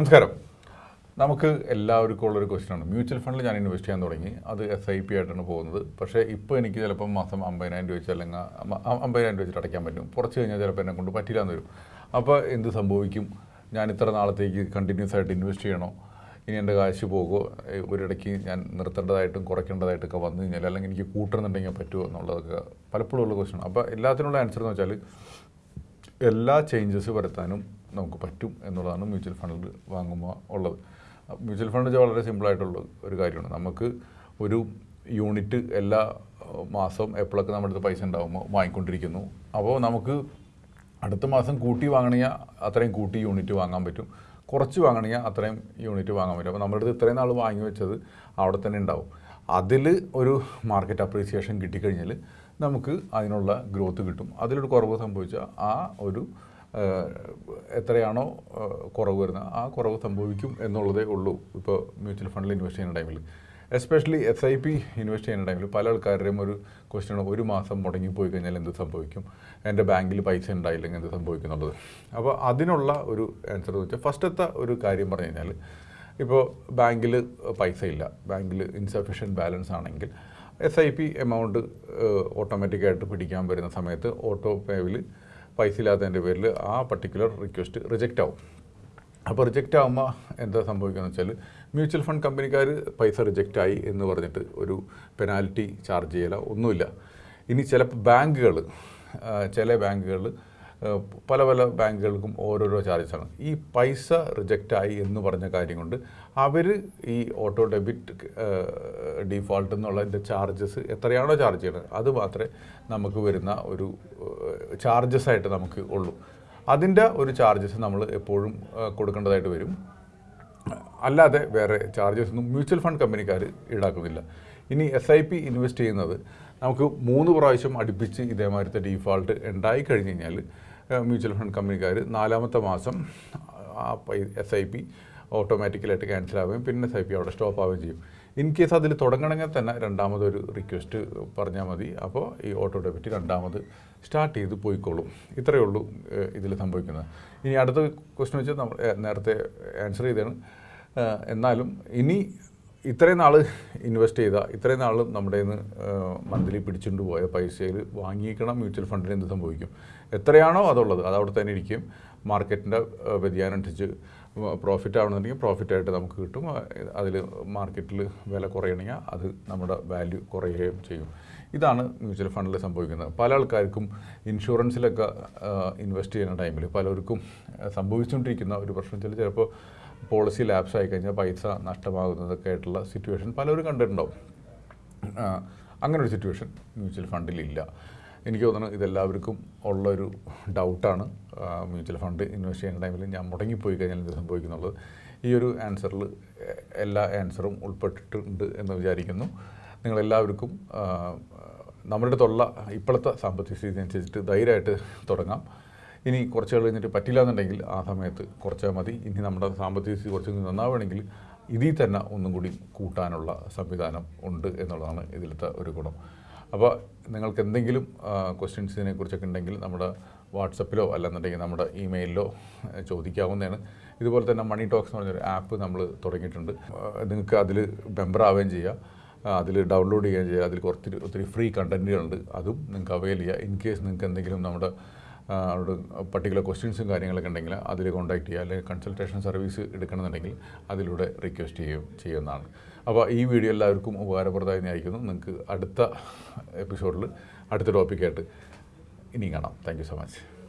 നമസ്കാരം. നമുക്ക് എല്ലാവർക്കും ഉള്ളൊരു ക്വസ്റ്റ്യനാണ് മ്യൂച്വൽ ഫണ്ടിൽ ഞാൻ ഇൻവെസ്റ്റ് ചെയ്യാൻ തുടങ്ങി. അത് എസ് ഐ പി ആയിട്ടാണ് പോകുന്നത്. പക്ഷേ ഇപ്പോൾ എനിക്ക് ചിലപ്പോൾ മാസം അമ്പതിനായിരം രൂപ വെച്ച് അല്ലെങ്കിൽ അമ്പതിനായിരം രൂപ വെച്ചിട്ട് അടയ്ക്കാൻ പറ്റും. കുറച്ച് കഴിഞ്ഞാൽ ചിലപ്പോൾ എന്നെ കൊണ്ട് പറ്റില്ല എന്ന് വരും. അപ്പോൾ എന്ത് സംഭവിക്കും? ഞാൻ ഇത്ര നാളത്തേക്ക് കണ്ടിന്യൂസ് ആയിട്ട് ഇൻവെസ്റ്റ് ചെയ്യണോ? ഇനി എന്റെ കാശ് പോകുമോ ഒരിടയ്ക്ക് ഞാൻ നിർത്തേണ്ടതായിട്ടും കുറയ്ക്കേണ്ടതായിട്ടൊക്കെ വന്നു കഴിഞ്ഞാൽ അല്ലെങ്കിൽ എനിക്ക് കൂട്ടുന്നുണ്ടെങ്കിൽ പറ്റുമോ എന്നുള്ളതൊക്കെ പലപ്പോഴും ഉള്ള ക്വസ്റ്റ്യൻ അപ്പോൾ എല്ലാത്തിനുള്ള ആൻസർ എന്ന് വെച്ചാൽ എല്ലാ ചേഞ്ചസ് വരുത്താനും നമുക്ക് പറ്റും എന്നുള്ളതാണ് മ്യൂച്വൽ ഫണ്ടിൽ വാങ്ങുമ്പോൾ ഉള്ളത്. മ്യൂച്വൽ ഫണ്ട് വളരെ സിമ്പിളായിട്ടുള്ള ഒരു കാര്യമാണ്. നമുക്ക് ഒരു യൂണിറ്റ് എല്ലാ മാസം മാസവും എപ്പോഴൊക്കെ നമ്മുടെ അടുത്ത് പൈസ ഉണ്ടാകുമ്പോൾ വാങ്ങിക്കൊണ്ടിരിക്കുന്നു. അപ്പോൾ നമുക്ക് അടുത്ത മാസം കൂട്ടി വാങ്ങണമെങ്കിൽ അത്രയും കൂട്ടി യൂണിറ്റ് വാങ്ങാൻ പറ്റും. കുറച്ച് വാങ്ങണമെങ്കിൽ അത്രയും യൂണിറ്റ് വാങ്ങാൻ പറ്റും. അപ്പോൾ നമ്മുടെ അടുത്ത് ഇത്രയും നാൾ വാങ്ങി വെച്ചത് അവിടെ തന്നെ ഉണ്ടാവും. അതിൽ ഒരു മാർക്കറ്റ് അപ്രീസിയേഷൻ കിട്ടിക്കഴിഞ്ഞാൽ നമുക്ക് അതിനുള്ള ഗ്രോത്ത് കിട്ടും. അതിലൊരു കുറവ് സംഭവിച്ചാൽ ആ ഒരു എത്രയാണോ കുറവ് വരുന്നത്. ആ കുറവ് സംഭവിക്കും എന്നുള്ളതേ ഉള്ളൂ ഇപ്പോൾ മ്യൂച്വൽ ഫണ്ടിൽ ഇൻവെസ്റ്റ് ചെയ്യുന്ന ടൈമിൽ. Especially S I P invest ചെയ്യുന്ന ടൈമിൽ പല ആൾക്കാരുടെയും ഒരു ക്വസ്റ്റ്യൻ ഒരു മാസം മുടങ്ങിപ്പോയി കഴിഞ്ഞാൽ എന്ത് സംഭവിക്കും? എന്റെ ബാങ്കിൽ പൈസ ഉണ്ടായില്ലെങ്കിൽ എന്ത് സംഭവിക്കും എന്നുള്ളത്. അപ്പോൾ അതിനുള്ള ഒരു ആൻസർ എന്ന് വെച്ചാൽ ഫസ്റ്റത്തെ ഒരു കാര്യം പറഞ്ഞു കഴിഞ്ഞാൽ ഇപ്പോൾ ബാങ്കിൽ പൈസ ഇല്ല. ബാങ്കിൽ ഇൻസഫിഷ്യന്റ് ബാലൻസ് ആണെങ്കിൽ എസ് ഐ പി എമൗണ്ട് ഓട്ടോമാറ്റിക്കായിട്ട് പിടിക്കാൻ വരുന്ന സമയത്ത് ഓട്ടോ പേവിൽ പൈസ ഇല്ലാത്തതിന്റെ പേരിൽ ആ പർട്ടിക്കുലർ റിക്വസ്റ്റ് റിജക്റ്റ് ആവും. അപ്പോൾ റിജക്റ്റ് ആകുമ്പോൾ എന്താ സംഭവിക്കുകയെന്ന് വെച്ചാൽ മ്യൂച്വൽ ഫണ്ട് കമ്പനിക്കാർ പൈസ റിജക്റ്റ് ആയി എന്ന് പറഞ്ഞിട്ട് ഒരു പെനാൽറ്റി ചാർജ് ചെയ്യല ഒന്നുമില്ല. ഇനി ചില ബാങ്കുകൾ ചില ബാങ്കുകൾ പല പല ബാങ്കുകൾക്കും ഓരോരോ ചാർജസാണ് ഈ പൈസ റിജക്റ്റ് ആയി എന്ന് പറഞ്ഞ കാര്യം കൊണ്ട് അവർ ഈ ഓട്ടോ ഡെബിറ്റ് ഡിഫോൾട്ട് എന്നുള്ളതിന്റെ ചാർജസ് എത്രയാണോ ചാർജ് ചെയ്യുന്നത് അത് മാത്രമേ നമുക്ക് വരുന്ന ഒരു ചാർജസ് ആയിട്ട് നമുക്ക് ഉള്ളൂ. അതിന്റെ ഒരു ചാർജസ് നമ്മൾ എപ്പോഴും കൊടുക്കേണ്ടതായിട്ട് വരും. അല്ലാതെ വേറെ ചാർജസ് ഒന്നും മ്യൂച്വൽ ഫണ്ട് കമ്പനിക്കാർ ഈടാക്കുന്നില്ല. ഇനി എസ് ഐ പി ഇൻവെസ്റ്റ് ചെയ്യുന്നത് നമുക്ക് മൂന്ന് പ്രാവശ്യം അടുപ്പിച്ച് ഇതേമാതിരത്തെ ഡീഫാൾട്ട് ഉണ്ടായി കഴിഞ്ഞ് കഴിഞ്ഞാൽ മ്യൂച്വൽ ഫണ്ട് കമ്പനിക്കാർ നാലാമത്തെ മാസം ആ എസ് ഐ പി ഓട്ടോമാറ്റിക്കലായിട്ട് ക്യാൻസൽ ആവുകയും പിന്നെ എസ് ഐ പി അവിടെ സ്റ്റോപ്പ് ആവുകയും ചെയ്യും. ഇൻ കേസ് അതിൽ തുടങ്ങണമെങ്കിൽ തന്നെ രണ്ടാമതൊരു റിക്വസ്റ്റ് പറഞ്ഞാൽ മതി. അപ്പോൾ ഈ ഓട്ടോ ഡെബിറ്റ് രണ്ടാമത് സ്റ്റാർട്ട് ചെയ്ത് പോയിക്കോളും. ഇത്രയേ ഉള്ളൂ ഇതിൽ സംഭവിക്കുന്നത്. ഇനി അടുത്ത ക്വസ്റ്റ്യൻ വെച്ചാൽ നമ്മൾ നേരത്തെ ആൻസർ ചെയ്തതാണ്. ഏ, എന്നാലും ഇനി ഇത്രയും നാൾ ഇൻവെസ്റ്റ് ചെയ്ത ഇത്രയും നാൾ നമ്മുടെ നിന്ന് മന്ത്ലി പിടിച്ചുകൊണ്ട് പോയ പൈസയിൽ വാങ്ങിക്കണം മ്യൂച്വൽ ഫണ്ടിന് എന്ത് സംഭവിക്കും? എത്രയാണോ അതുള്ളത് അത് അവിടെ തന്നെ ഇരിക്കും മാർക്കറ്റിന്റെ വ്യതിയാനം അനുസരിച്ച് പ്രോഫിറ്റ് ആവണമെന്നുണ്ടെങ്കിൽ പ്രോഫിറ്റായിട്ട് നമുക്ക് കിട്ടും. അതിൽ മാർക്കറ്റിൽ വില കുറയണമെങ്കിൽ അത് നമ്മുടെ വാല്യൂ കുറയുകയും ചെയ്യും. ഇതാണ് മ്യൂച്വൽ ഫണ്ടിൽ സംഭവിക്കുന്നത്. പല ആൾക്കാർക്കും ഇൻഷുറൻസിലൊക്കെ ഇൻവെസ്റ്റ് ചെയ്യുന്ന ടൈമിൽ പലർക്കും സംഭവിച്ചുകൊണ്ടിരിക്കുന്ന ഒരു പ്രശ്നം. വെച്ചാൽ ചിലപ്പോൾ പോളിസി ലാപ്സ് ആയി കഴിഞ്ഞാൽ പൈസ നഷ്ടമാകുന്നതൊക്കെ ആയിട്ടുള്ള സിറ്റുവേഷൻ പലരും കണ്ടിട്ടുണ്ടാവും. അങ്ങനെ ഒരു സിറ്റുവേഷൻ മ്യൂച്വൽ ഫണ്ടിലില്ല എനിക്ക് തോന്നുന്നു ഇതെല്ലാവർക്കും ഉള്ളൊരു ഡൗട്ടാണ് മ്യൂച്വൽ ഫണ്ട് ഇൻവെസ്റ്റ് ചെയ്യുന്ന ടൈമിൽ ഞാൻ മുടങ്ങിപ്പോയി കഴിഞ്ഞാൽ എന്ത് സംഭവിക്കുന്നുള്ളത്? ഈ ഒരു ആൻസറിൽ എല്ലാ ആൻസറും ഉൾപ്പെട്ടിട്ടുണ്ട് എന്ന് വിചാരിക്കുന്നു. നിങ്ങളെല്ലാവർക്കും നമ്മുടെ അടുത്തുള്ള ഇപ്പോഴത്തെ സാമ്പത്തിക സ്ഥിതി അനുസരിച്ചിട്ട് ധൈര്യമായിട്ട് തുടങ്ങാം. ഇനി കുറച്ച് കഴിഞ്ഞിട്ട് പറ്റില്ല എന്നുണ്ടെങ്കിൽ ആ സമയത്ത് കുറച്ചാൽ മതി. ഇനി നമ്മുടെ സാമ്പത്തിക സ്ഥിതി കുറച്ച് നന്നാവുകയാണെങ്കിൽ ഇതിൽ തന്നെ ഒന്നും കൂടി കൂട്ടാനുള്ള സംവിധാനം ഉണ്ട് എന്നുള്ളതാണ് ഇതിലത്തെ ഒരു ഗുണം. അപ്പോൾ നിങ്ങൾക്ക് എന്തെങ്കിലും ക്വസ്റ്റ്യൻസ് ഇതിനെക്കുറിച്ചൊക്കെ ഉണ്ടെങ്കിൽ നമ്മുടെ വാട്സപ്പിലോ അല്ലെന്നുണ്ടെങ്കിൽ നമ്മുടെ ഇമെയിലിലോ ചോദിക്കാവുന്നതാണ്. ഇതുപോലെ തന്നെ മണി ടോക്സ് എന്ന് പറഞ്ഞൊരു ആപ്പ് നമ്മൾ തുടങ്ങിയിട്ടുണ്ട്. നിങ്ങൾക്ക് അതിൽ മെമ്പർ ആവുകയും ചെയ്യാം. അതിൽ ഡൗൺലോഡ് ചെയ്യുകയും ചെയ്യുക അതിൽ കുറച്ച് ഒത്തിരി ഫ്രീ കണ്ടന്റുകളുണ്ട് അതും നിങ്ങൾക്ക് അവൈൽ ചെയ്യുക ഇൻ കേസ് നിങ്ങൾക്ക് എന്തെങ്കിലും നമ്മുടെ അവിടെ പർട്ടിക്കുലർ ക്വസ്റ്റ്യൻസും കാര്യങ്ങളൊക്കെ ഉണ്ടെങ്കിൽ അതിൽ കോൺടാക്ട് ചെയ്യുക. അല്ലെങ്കിൽ കൺസൾട്ടേഷൻ സർവീസ് എടുക്കണമെന്നുണ്ടെങ്കിൽ അതിലൂടെ റിക്വസ്റ്റ് ചെയ്യുകയും ചെയ്യുന്നതാണ്. അപ്പോൾ ഈ വീഡിയോ എല്ലാവർക്കും ഉപകാരപ്രദമായി ആയിരിക്കുന്നു. നിങ്ങൾക്ക് അടുത്ത എപ്പിസോഡിൽ അടുത്ത ടോപ്പിക്കായിട്ട് ഇനിയും കാണാം. Thank so much.